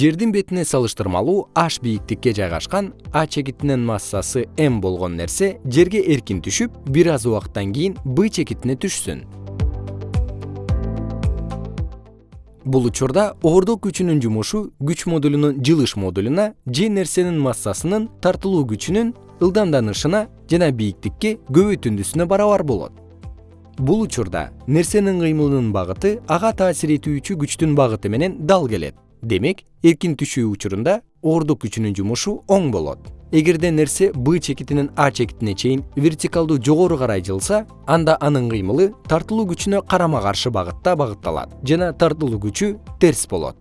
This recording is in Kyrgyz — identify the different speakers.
Speaker 1: жердин бетине салыштырмалуу h бийиктикке жайгашкан а чекитинин массасы m болгон нерсе жерге эркин түшүп бир аз убакыттан кийин b чекитине түшсүн. Бул учурда оордук күчүнүн жумушу күч модулунун жылыш модулуна же нерсенин массасынын тартылуу күчүнүн ылдамданышына жана бийиктикке көбөйтүндүсүнө барабар болот. Бул учурда нерсенин кыймылынын багыты ага таасир этүүчү күчтүн багыты менен дал келет демек эркин түшүү учурунда оордук күчүнүн жумушу оң болот. Эгерде нерсе б чекитинен а чекитине чейин вертикалдуу жогору карай жылса анда анын кыймылы тартылуу күчүнө карама каршы багытта багытталат жана тартылуу күчү терс болот